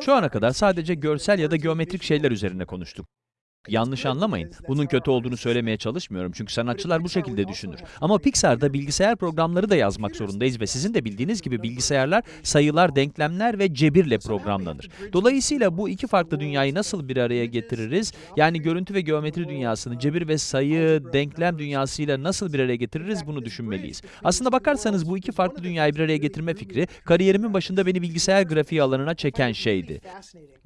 Şu ana kadar sadece görsel ya da geometrik şeyler üzerine konuştuk. Yanlış anlamayın. Bunun kötü olduğunu söylemeye çalışmıyorum çünkü sanatçılar bu şekilde düşünür. Ama Pixar'da bilgisayar programları da yazmak zorundayız ve sizin de bildiğiniz gibi bilgisayarlar sayılar, denklemler ve cebirle programlanır. Dolayısıyla bu iki farklı dünyayı nasıl bir araya getiririz? Yani görüntü ve geometri dünyasını cebir ve sayı, denklem dünyasıyla nasıl bir araya getiririz bunu düşünmeliyiz. Aslında bakarsanız bu iki farklı dünyayı bir araya getirme fikri kariyerimin başında beni bilgisayar grafiği alanına çeken şeydi.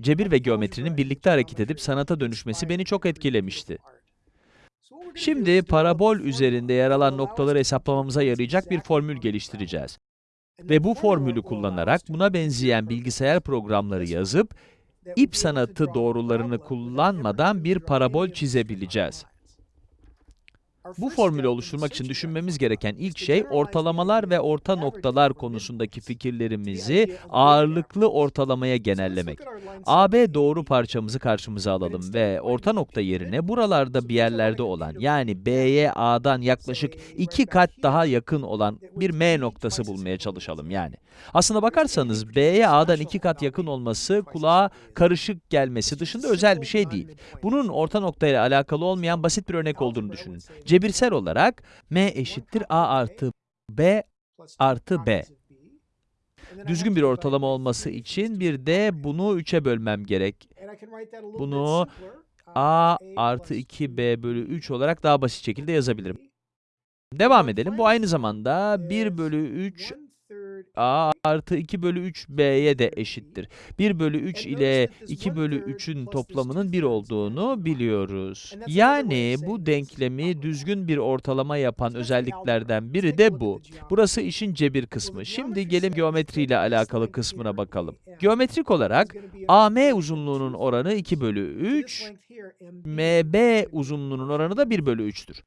Cebir ve geometrinin birlikte hareket edip sanata dönüşmesi beni çok etkilemişti. Şimdi parabol üzerinde yer alan noktaları hesaplamamıza yarayacak bir formül geliştireceğiz. Ve bu formülü kullanarak buna benzeyen bilgisayar programları yazıp ip sanatı doğrularını kullanmadan bir parabol çizebileceğiz. Bu formülü oluşturmak için düşünmemiz gereken ilk şey ortalamalar ve orta noktalar konusundaki fikirlerimizi ağırlıklı ortalamaya genellemek. AB doğru parçamızı karşımıza alalım ve orta nokta yerine buralarda bir yerlerde olan yani B'ye A'dan yaklaşık iki kat daha yakın olan bir M noktası bulmaya çalışalım yani. Aslına bakarsanız B'ye A'dan iki kat yakın olması kulağa karışık gelmesi dışında özel bir şey değil. Bunun orta noktayla alakalı olmayan basit bir örnek olduğunu düşünün. Cebirsel olarak M eşittir A artı B artı B. Düzgün bir ortalama olması için bir de bunu 3'e bölmem gerek. Bunu A artı 2B bölü 3 olarak daha basit şekilde yazabilirim. Devam edelim. Bu aynı zamanda 1 bölü 3 A artı 2 bölü 3 B'ye de eşittir. 1 bölü 3 ile 2 bölü 3'ün toplamının 1 olduğunu biliyoruz. Yani bu denklemi düzgün bir ortalama yapan özelliklerden biri de bu. Burası işin cebir kısmı. Şimdi gelin geometri ile alakalı kısmına bakalım. Geometrik olarak AM uzunluğunun oranı 2 bölü 3, MB uzunluğunun oranı da 1 bölü 3'tür.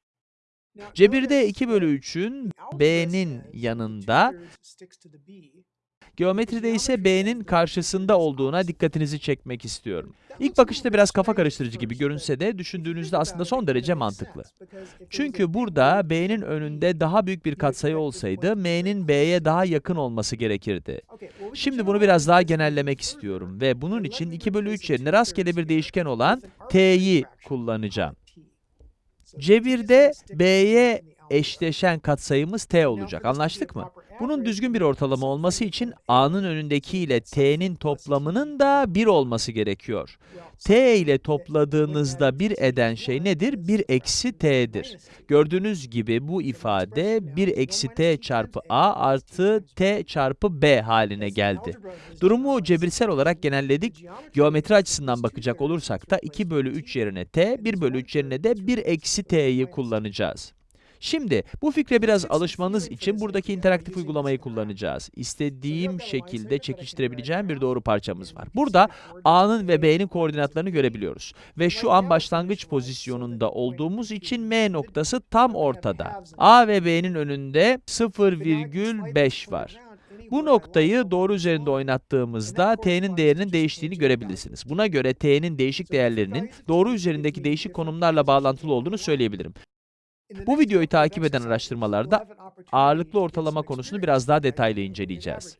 Cebirde 2 bölü 3'ün B'nin yanında, geometride ise B'nin karşısında olduğuna dikkatinizi çekmek istiyorum. İlk bakışta biraz kafa karıştırıcı gibi görünse de düşündüğünüzde aslında son derece mantıklı. Çünkü burada B'nin önünde daha büyük bir katsayı olsaydı, M'nin B'ye daha yakın olması gerekirdi. Şimdi bunu biraz daha genellemek istiyorum ve bunun için 2 bölü 3 yerine rastgele bir değişken olan t'yi kullanacağım. Cebirde B'ye eşleşen katsayımız t olacak. Anlaştık mı? Bunun düzgün bir ortalama olması için a'nın önündeki ile t'nin toplamının da 1 olması gerekiyor. t ile topladığınızda 1 eden şey nedir? 1 eksi t'dir. Gördüğünüz gibi bu ifade 1 eksi t çarpı a artı t çarpı b haline geldi. Durumu cebirsel olarak genelledik. Geometri açısından bakacak olursak da 2 bölü 3 yerine t, 1 bölü 3 yerine de 1 eksi t'yi kullanacağız. Şimdi bu fikre biraz alışmanız için buradaki interaktif uygulamayı kullanacağız. İstediğim şekilde çekiştirebileceğim bir doğru parçamız var. Burada A'nın ve B'nin koordinatlarını görebiliyoruz. Ve şu an başlangıç pozisyonunda olduğumuz için M noktası tam ortada. A ve B'nin önünde 0,5 var. Bu noktayı doğru üzerinde oynattığımızda t'nin değerinin değiştiğini görebilirsiniz. Buna göre t'nin değişik değerlerinin doğru üzerindeki değişik konumlarla bağlantılı olduğunu söyleyebilirim. Bu videoyu takip eden araştırmalarda ağırlıklı ortalama konusunu biraz daha detaylı inceleyeceğiz.